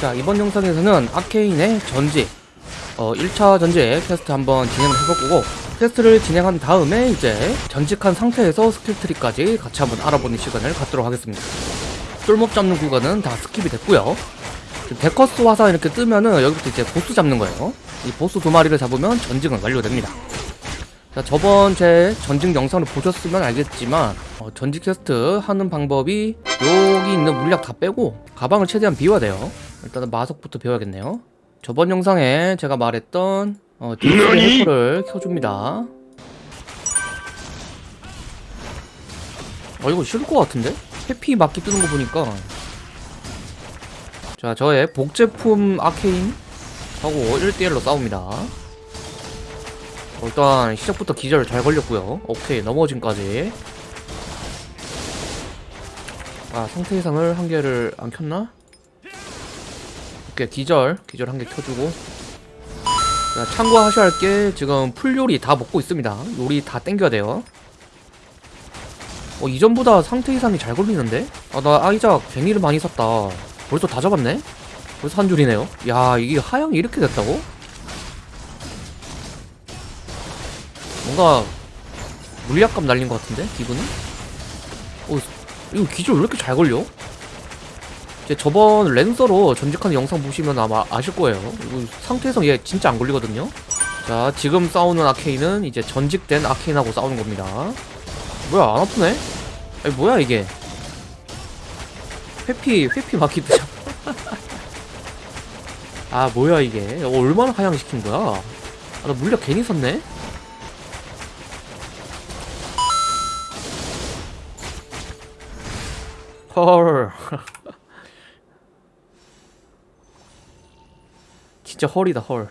자 이번 영상에서는 아케인의 전직 어 1차 전직 퀘스트 한번 진행을 해볼 거고 퀘스트를 진행한 다음에 이제 전직한 상태에서 스킬 트리까지 같이 한번 알아보는 시간을 갖도록 하겠습니다. 똘목 잡는 구간은 다 스킵이 됐고요. 데커스 화사 이렇게 뜨면은 여기부터 이제 보스 잡는 거예요. 이 보스 두 마리를 잡으면 전직은 완료됩니다. 자 저번 제 전직 영상을 보셨으면 알겠지만 어, 전직 퀘스트 하는 방법이 여기 있는 물약 다 빼고 가방을 최대한 비워야 돼요 일단은 마석부터 배워야겠네요. 저번 영상에 제가 말했던 어, display helper를 켜줍니다. 어 이거 싫을 것 같은데? 회피 막기 뜨는 거 보니까. 자 저의 복제품 아케인 하고 1대1로 싸웁니다. 어, 일단 시작부터 기절 잘 걸렸고요. 오케이 넘어짐까지. 아 상태 이상을 한 개를 안 켰나? 오케이 기절 기절 한 개 켜주고 자 참고하셔야 할 게 지금 풀 요리 다 먹고 있습니다 요리 다 땡겨야 돼요 어 이전보다 상태 이상이 잘 걸리는데? 아 나 아이작 갱이를 많이 샀다 벌써 다 잡았네? 벌써 한 줄이네요 야 이게 하향이 이렇게 됐다고? 뭔가 물약값 날린 것 같은데 기분이? 어 이거 기절 왜 이렇게 잘 걸려? 이제 저번 랜서로 전직하는 영상 보시면 아마 아실 거예요. 상태에서 얘 진짜 안 걸리거든요. 자 지금 싸우는 아케인은 이제 전직된 아케인하고 싸우는 겁니다. 뭐야 안 아프네? 아니 뭐야 이게? 회피 회피 막히듯이 아 뭐야 이게? 어, 얼마나 하향시킨 거야? 아, 나 물약 괜히 샀네? 헐 진짜 헐이다 헐.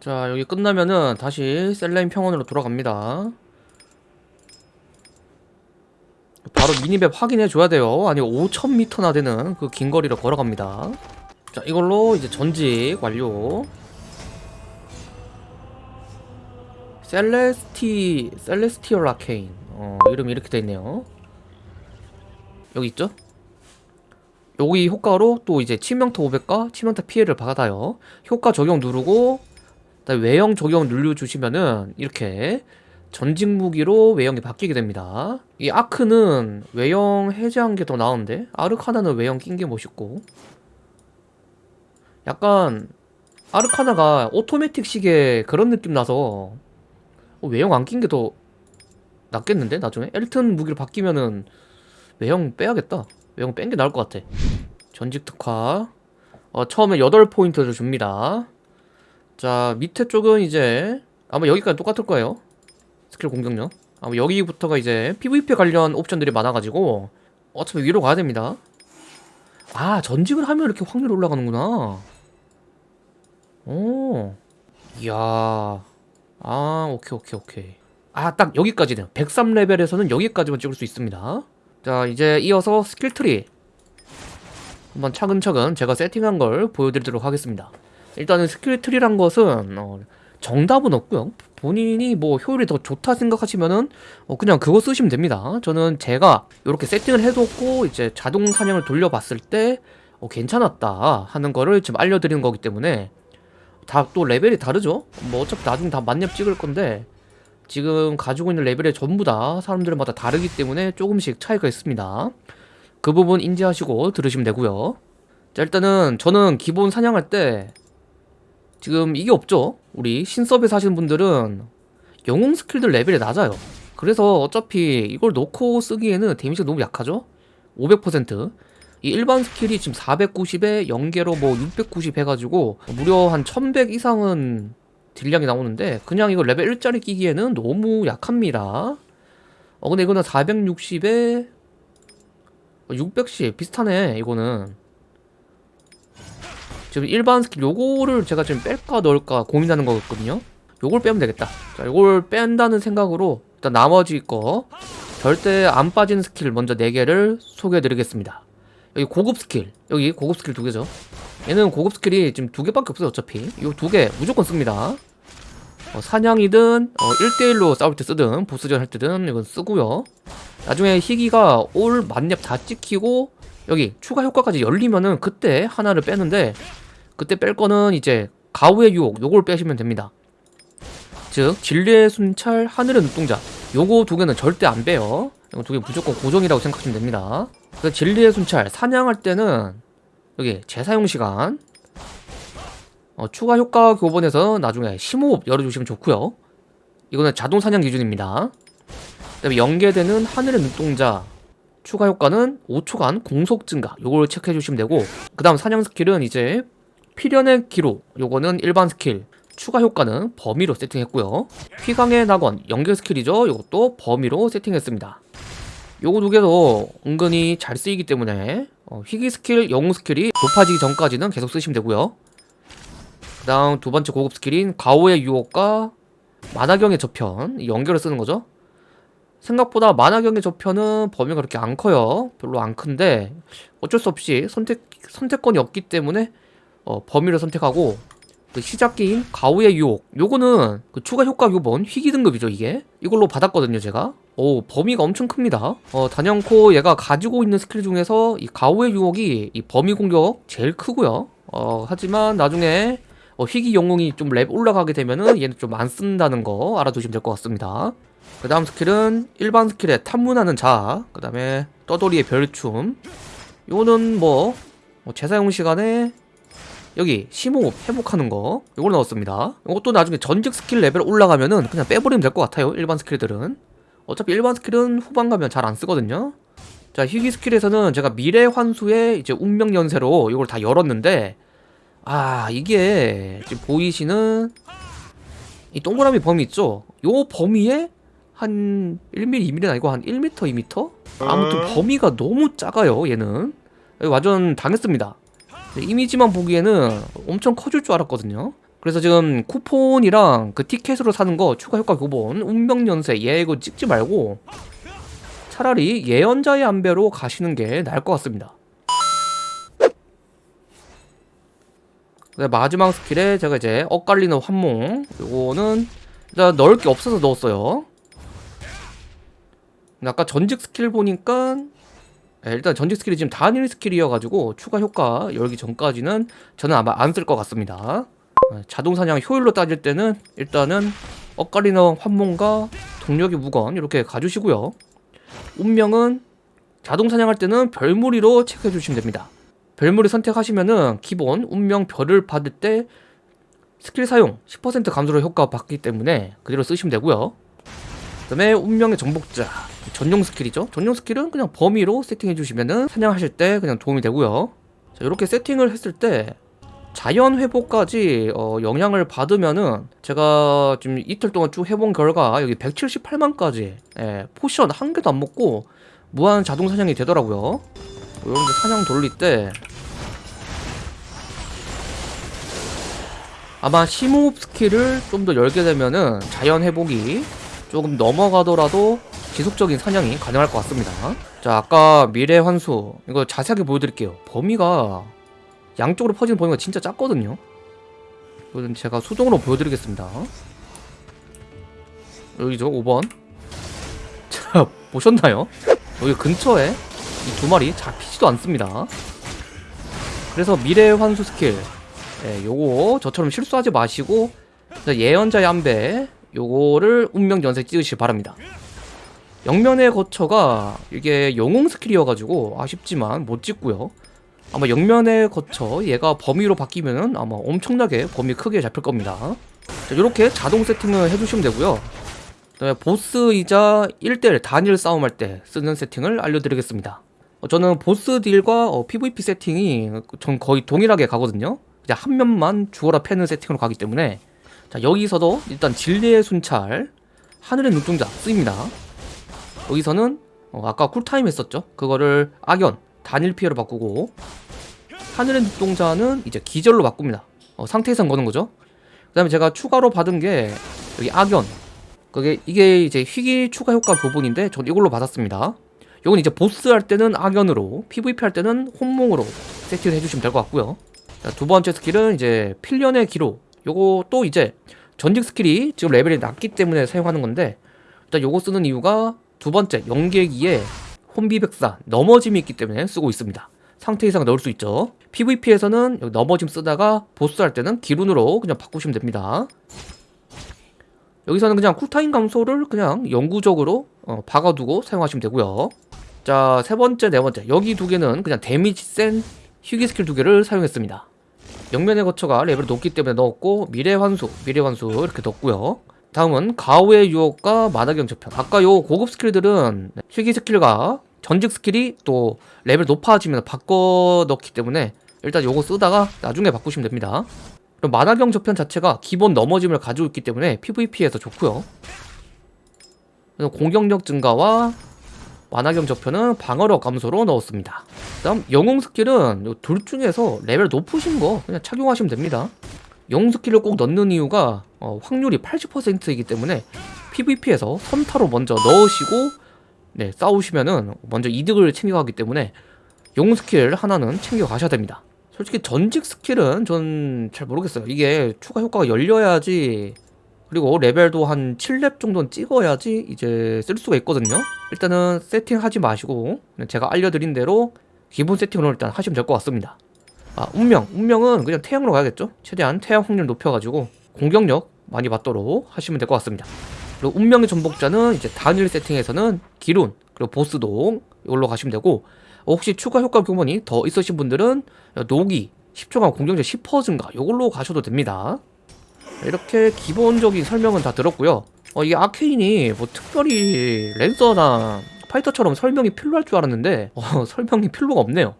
자 여기 끝나면은 다시 셀라인 평원으로 돌아갑니다. 바로 미니맵 확인해 줘야 돼요. 아니 5,000m나 되는 그 긴 거리를 걸어갑니다. 자 이걸로 이제 전직 완료. 셀레스티 셀레스티얼 아케인 어 이름이 이렇게 돼 있네요. 여기 있죠? 여기 효과로 또 이제 치명타 500과 치명타 피해를 받아요. 효과 적용 누르고 외형 적용 눌러주시면은 이렇게 전직 무기로 외형이 바뀌게 됩니다. 이 아크는 외형 해제한 게 더 나은데 아르카나는 외형 낀 게 멋있고 약간 아르카나가 오토매틱식의 그런 느낌 나서 어, 외형 안 낀 게 더 낫겠는데 나중에 엘튼 무기로 바뀌면은 외형 빼야겠다. 외형 뺀 게 나을 것 같아. 전직 특화. 어, 처음에 8포인트를 줍니다. 자, 밑에 쪽은 이제 아마 여기까지 똑같을 거예요. 스킬 공격력. 아마 여기부터가 이제 PVP 관련 옵션들이 많아가지고 어차피 위로 가야 됩니다. 아, 전직을 하면 이렇게 확률이 올라가는구나. 오. 이야. 아, 오케이, 오케이, 오케이. 아, 딱 여기까지네요. 103레벨에서는 여기까지만 찍을 수 있습니다. 자 이제 이어서 스킬 트리 한번 차근차근 제가 세팅한 걸 보여드리도록 하겠습니다. 일단은 스킬 트리란 것은 어, 정답은 없고요. 본인이 뭐 효율이 더 좋다 생각하시면은 어, 그냥 그거 쓰시면 됩니다. 저는 제가 이렇게 세팅을 해뒀고 이제 자동 사냥을 돌려봤을 때 어, 괜찮았다 하는 거를 지금 알려드리는 거기 때문에 다 또 레벨이 다르죠? 뭐 어차피 나중에 다 만렙 찍을 건데 지금 가지고 있는 레벨이 전부 다 사람들마다 다르기 때문에 조금씩 차이가 있습니다. 그 부분 인지하시고 들으시면 되고요. 자 일단은 저는 기본 사냥할 때 지금 이게 없죠? 우리 신서비스 하시는 분들은 영웅 스킬들 레벨이 낮아요. 그래서 어차피 이걸 놓고 쓰기에는 데미지가 너무 약하죠? 500%. 이 일반 스킬이 지금 490에 연계로 뭐 690 해가지고 무려 한 1100 이상은 딜량이 나오는데 그냥 이거 레벨 1짜리 끼기에는 너무 약합니다 어 근데 이거는 460에 610 비슷하네 이거는. 지금 일반 스킬 요거를 제가 지금 뺄까 넣을까 고민하는 거거든요. 요걸 빼면 되겠다. 자 요걸 뺀다는 생각으로 일단 나머지 거 절대 안 빠지는 스킬 먼저 4개를 소개해 드리겠습니다. 여기 고급 스킬 여기 고급 스킬 두 개죠. 얘는 고급 스킬이 지금 두 개밖에 없어요 어차피. 이 두 개 무조건 씁니다. 어, 사냥이든 어, 1대1로 싸울 때 쓰든 보스전 할 때든 이건 쓰고요 나중에 희귀가 올 만렙 다 찍히고 여기 추가 효과까지 열리면은 그때 하나를 빼는데 그때 뺄 거는 이제 가우의 유혹 요걸 빼시면 됩니다. 즉 진리의 순찰, 하늘의 눈동자 요거 두 개는 절대 안 빼요. 이거 두 개 무조건 고정이라고 생각하시면 됩니다. 그 진리의 순찰 사냥할 때는 여기 재사용 시간 어, 추가 효과 교본에서 나중에 심호흡 열어주시면 좋고요. 이거는 자동 사냥 기준입니다. 그다음에 연계되는 하늘의 눈동자 추가 효과는 5초간 공속 증가. 요걸 체크해 주시면 되고 그 다음 사냥 스킬은 이제 필연의 기로 요거는 일반 스킬. 추가 효과는 범위로 세팅했고요. 휘강의 낙원 연계 스킬이죠. 요것도 범위로 세팅했습니다. 요거 두 개도 은근히 잘 쓰이기 때문에 어, 희귀 스킬, 영웅 스킬이 높아지기 전까지는 계속 쓰시면 되고요. 그 다음 두 번째 고급 스킬인 가오의 유혹과 만화경의 저편 연결을 쓰는 거죠 생각보다 만화경의 저편은 범위가 그렇게 안 커요. 별로 안 큰데 어쩔 수 없이 선택 선택권이 없기 때문에 어, 범위를 선택하고 그 시작기인 가우의 유혹. 요거는 그 추가 효과 교본 희귀 등급이죠 이게. 이걸로 받았거든요 제가. 오 범위가 엄청 큽니다. 어 단연코 얘가 가지고 있는 스킬 중에서 이 가우의 유혹이 이 범위 공격 제일 크고요. 어 하지만 나중에 어, 희귀 영웅이 좀 렙 올라가게 되면은 얘는 좀 안 쓴다는 거 알아두시면 될 것 같습니다 그 다음 스킬은 일반 스킬에 탐문하는 자, 그 다음에 떠돌이의 별춤. 요거는 뭐, 뭐 재사용 시간에 여기 심호흡 회복하는 거 요걸 넣었습니다. 이것도 나중에 전직 스킬 레벨 올라가면은 그냥 빼버리면 될 것 같아요. 일반 스킬들은. 어차피 일반 스킬은 후반 가면 잘 안 쓰거든요. 자 희귀 스킬에서는 제가 미래 환수의 이제 운명 연쇄로 이걸 다 열었는데 아 이게 지금 보이시는 이 동그라미 범위 있죠? 요 범위에 한 1mm, 2mm는 아니고 한 1m, 2m? 아무튼 범위가 너무 작아요 얘는. 완전 당했습니다. 이미지만 보기에는 엄청 커질 줄 알았거든요. 그래서 지금 쿠폰이랑 그 티켓으로 사는 거 추가 효과 교본 운명연세 얘 이거 찍지 말고 차라리 예언자의 안배로 가시는 게 나을 것 같습니다 마지막 스킬에 제가 이제 엇갈리는 환몽. 요거는 일단 넣을 게 없어서 넣었어요. 아까 전직 스킬 보니까 네, 일단 전직 스킬이 지금 단일 스킬이어가지고 추가 효과 열기 전까지는 저는 아마 안 쓸 것 같습니다. 네, 자동 사냥 효율로 따질 때는 일단은 엇갈리는 환몽과 동력의 무건 이렇게 가주시고요. 운명은 자동 사냥할 때는 별무리로 체크해 주시면 됩니다 별무리 선택하시면은 기본 운명 별을 받을 때 스킬 사용 10% 감소로 효과 받기 때문에 그대로 쓰시면 되고요. 그 다음에 운명의 정복자 전용 스킬이죠. 전용 스킬은 그냥 범위로 세팅해 주시면은 사냥하실 때 그냥 도움이 되고요. 자 이렇게 세팅을 했을 때 자연 회복까지 어, 영향을 받으면은 제가 지금 이틀 동안 쭉 해본 결과 여기 178만까지 예, 포션 한 개도 안 먹고 무한 자동 사냥이 되더라고요. 이런데 사냥 돌릴 때 아마 심호흡 스킬을 좀 더 열게 되면은 자연 회복이 조금 넘어가더라도 지속적인 사냥이 가능할 것 같습니다. 자 아까 미래 환수 이거 자세하게 보여드릴게요. 범위가 양쪽으로 퍼지는 범위가 진짜 작거든요. 이거는 제가 수동으로 보여드리겠습니다. 여기죠 5번. 자 보셨나요? 여기 근처에 이 두 마리 잡히지도 않습니다. 그래서 미래 환수 스킬 예, 요거 저처럼 실수하지 마시고 예언자의 한배 요거를 운명 연쇄 찍으시기 바랍니다. 영면의 거처가 이게 영웅 스킬이어가지고 아쉽지만 못 찍고요. 아마 영면의 거처 얘가 범위로 바뀌면은 아마 엄청나게 범위 크게 잡힐 겁니다. 자, 이렇게 자동 세팅을 해주시면 되고요. 그다음에 보스이자 1대1 단일 싸움할 때 쓰는 세팅을 알려드리겠습니다. 어, 저는 보스 딜과 어, PVP 세팅이 전 거의 동일하게 가거든요 그냥 한 면만 죽어라 패는 세팅으로 가기 때문에. 자 여기서도 일단 진리의 순찰. 하늘의 눈동자 쓰입니다. 여기서는 어, 아까 쿨타임 했었죠? 그거를 악연 단일 피해로 바꾸고. 하늘의 눈동자는 이제 기절로 바꿉니다. 어, 상태에선 거는 거죠? 그 다음에 제가 추가로 받은 게 여기 악연. 그게 이게 이제 희귀 추가 효과 부분인데 전 이걸로 받았습니다. 이건 이제 보스 할 때는 악연으로 PVP 할 때는 혼몽으로 세팅을 해주시면 될 것 같고요 자, 두 번째 스킬은 이제 필연의 기록 요거 또 이제 전직 스킬이 지금 레벨이 낮기 때문에 사용하는 건데 일단 요거 쓰는 이유가 두 번째 연계기에 혼비백사 넘어짐이 있기 때문에 쓰고 있습니다. 상태 이상 넣을 수 있죠. PVP에서는 넘어짐 쓰다가 보스 할 때는 길운으로 그냥 바꾸시면 됩니다. 여기서는 그냥 쿨타임 감소를 그냥 영구적으로 어, 박아두고 사용하시면 되고요. 자 세 번째 네 번째. 여기 두 개는 그냥 데미지 센 희귀 스킬 두 개를 사용했습니다 영면의 거처가 레벨이 높기 때문에 넣었고 미래 환수 미래 환수 이렇게 넣었고요. 다음은 가오의 유혹과 만화경 저편. 아까 요 고급 스킬들은 희귀 스킬과 전직 스킬이 또 레벨 높아지면 바꿔 넣기 때문에 일단 요거 쓰다가 나중에 바꾸시면 됩니다. 그럼 만화경 저편 자체가 기본 넘어짐을 가지고 있기 때문에 PVP에서 좋고요. 공격력 증가와 만화경 저편은 방어력 감소로 넣었습니다. 그 다음 영웅 스킬은 요둘 중에서 레벨 높으신 거 그냥 착용하시면 됩니다 영웅 스킬을 꼭 넣는 이유가 어, 확률이 80%이기 때문에 PVP에서 선타로 먼저 넣으시고 네, 싸우시면은 먼저 이득을 챙겨가기 때문에 영웅 스킬 하나는 챙겨 가셔야 됩니다. 솔직히 전직 스킬은 전 잘 모르겠어요. 이게 추가 효과가 열려야지 그리고 레벨도 한 7렙 정도는 찍어야지 이제 쓸 수가 있거든요. 일단은 세팅하지 마시고 제가 알려드린 대로 기본 세팅으로 일단 하시면 될 것 같습니다. 아 운명, 운명은 그냥 태양으로 가야겠죠. 최대한 태양 확률 높여가지고 공격력 많이 받도록 하시면 될 것 같습니다. 그리고 운명의 정복자는 이제 단일 세팅에서는 길운 그리고 보스용 이걸로 가시면 되고 어, 혹시 추가 효과 교본이 더 있으신 분들은 노기 10초간 공격력 10% 증가 이걸로 가셔도 됩니다. 이렇게 기본적인 설명은 다 들었고요. 어, 이게 아케인이 뭐 특별히 랜서나 파이터처럼 설명이 필요할 줄 알았는데 어, 설명이 필요가 없네요.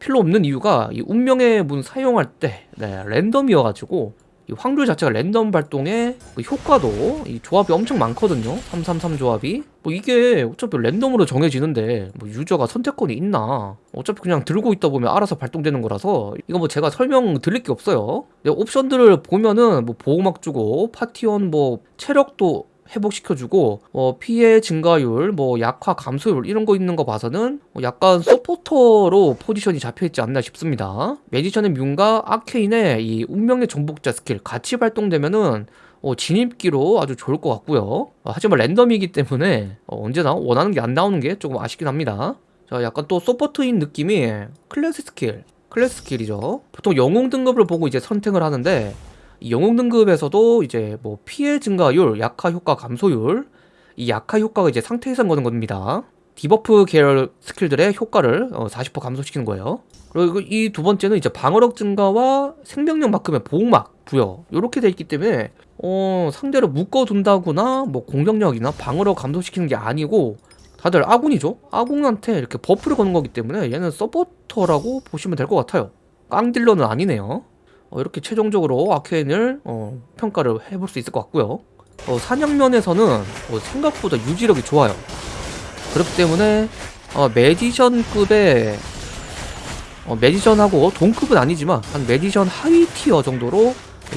필요 없는 이유가 이 운명의 문 사용할 때 네, 랜덤이어가지고 이 확률 자체가 랜덤 발동의 그 효과도 이 조합이 엄청 많거든요. 333 조합이. 뭐 이게 어차피 랜덤으로 정해지는데 뭐 유저가 선택권이 있나? 어차피 그냥 들고 있다 보면 알아서 발동되는 거라서 이거 뭐 제가 설명 드릴 게 없어요. 근데 옵션들을 보면은 뭐 보호막 주고 파티원 뭐 체력도 회복시켜주고 어, 피해 증가율, 뭐 약화 감소율 이런 거 있는 거 봐서는 뭐 약간 서포터로 포지션이 잡혀있지 않나 싶습니다. 매지션의 뮨과 아케인의 이 운명의 정복자 스킬 같이 발동되면은 어, 진입기로 아주 좋을 것 같고요. 어, 하지만 랜덤이기 때문에 어, 언제나 원하는 게 안 나오는 게 조금 아쉽긴 합니다. 자, 약간 또 서포트인 느낌이 클래스 스킬, 클래스 스킬이죠. 보통 영웅 등급을 보고 이제 선택을 하는데 이 영웅 등급에서도 이제 뭐 피해 증가율, 약화 효과 감소율, 이 약화 효과가 이제 상태 이상 거는 겁니다. 디버프 계열 스킬들의 효과를 어, 40% 감소시키는 거예요. 그리고 이 두 번째는 이제 방어력 증가와 생명력 만큼의 보호막 부여 이렇게 돼 있기 때문에 어, 상대를 묶어둔다거나 뭐 공격력이나 방어력 감소시키는 게 아니고 다들 아군이죠. 아군한테 이렇게 버프를 거는 거기 때문에 얘는 서포터라고 보시면 될 것 같아요. 깡딜러는 아니네요. 어, 이렇게 최종적으로 아케인을 어, 평가를 해볼 수 있을 것 같고요. 어, 사냥면에서는 어, 생각보다 유지력이 좋아요. 그렇기 때문에 어, 매지션급의 어, 매지션하고 동급은 아니지만 한 매지션 하위 tier 정도로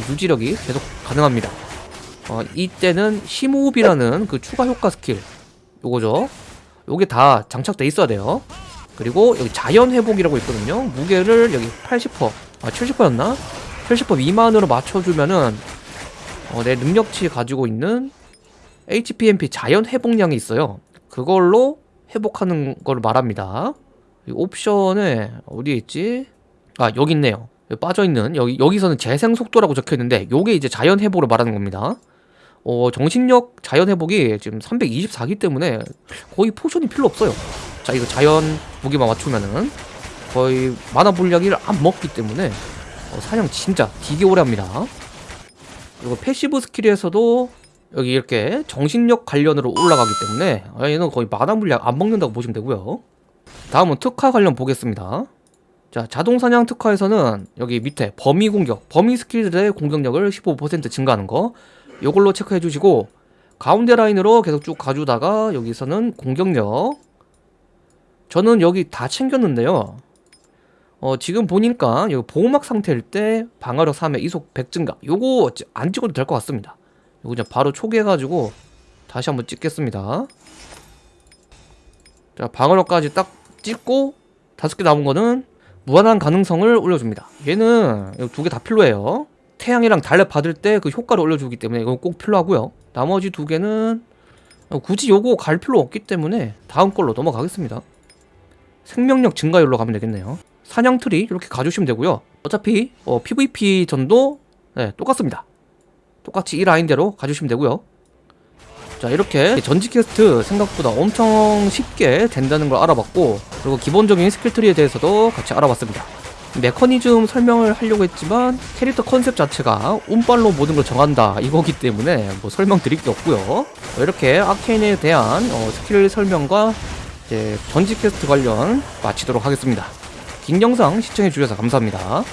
유지력이 계속 가능합니다. 어, 이때는 심호흡이라는 그 추가 효과 스킬 요거죠. 요게 다 장착돼 있어야 돼요. 그리고 여기 자연 회복이라고 있거든요. 무게를 여기 80%, 아 70%였나? 70% 미만으로 맞춰주면은 어, 내 능력치 가지고 있는 HPMP 자연 회복량이 있어요. 그걸로 회복하는 걸 말합니다. 이 옵션에 어디에 있지? 아 여기 있네요. 여기 빠져 있는 여기 여기서는 재생 속도라고 적혀 있는데 요게 이제 자연 회복을 말하는 겁니다. 어 정신력 자연 회복이 지금 324기 때문에 거의 potion이 필요 없어요. 자 이거 자연 무기만 맞추면은 거의 마나 물약을 안 먹기 때문에 어, 사냥 진짜 되게 오래 합니다. 그리고 passive 스킬에서도 여기 이렇게 정신력 관련으로 올라가기 때문에 아, 얘는 거의 마나 물약 안 먹는다고 보시면 되고요. 다음은 특화 관련 보겠습니다. 자, 자동 사냥 특화에서는 여기 밑에 범위 공격, 범위 스킬들의 공격력을 15% 증가하는 거 요걸로 체크해 주시고 가운데 라인으로 계속 쭉 가주다가 여기서는 공격력 저는 여기 다 챙겼는데요. 어, 지금 보니까 여기 보호막 상태일 때 방어력 3에 이속 100 증가 요거 안 찍어도 될 것 같습니다. 요거 그냥 바로 초기해가지고 다시 한번 찍겠습니다. 자, 방어력까지 딱 찍고 다섯 개 남은 거는 무한한 가능성을 올려줍니다. 얘는 두 개 다 필요해요. 태양이랑 달력 받을 때 그 효과를 올려주기 때문에 이건 꼭 필요하고요. 나머지 두 개는 굳이 요거 갈 필요 없기 때문에 다음 걸로 넘어가겠습니다. 생명력 증가율로 가면 되겠네요. 사냥 트리 이렇게 가주시면 되고요. 어차피 어, PVP 전도 네, 똑같습니다. 똑같이 이 라인대로 가주시면 되고요. 자 이렇게 전직 퀘스트 생각보다 엄청 쉽게 된다는 걸 알아봤고 그리고 기본적인 스킬 트리에 대해서도 같이 알아봤습니다. 메커니즘 설명을 하려고 했지만 캐릭터 컨셉 자체가 운빨로 모든 걸 정한다 이거기 때문에 뭐 설명 드릴 게 없고요. 이렇게 아케인에 대한 어, 스킬 설명과 이제 전직 퀘스트 관련 마치도록 하겠습니다. 긴 영상 시청해 주셔서 감사합니다.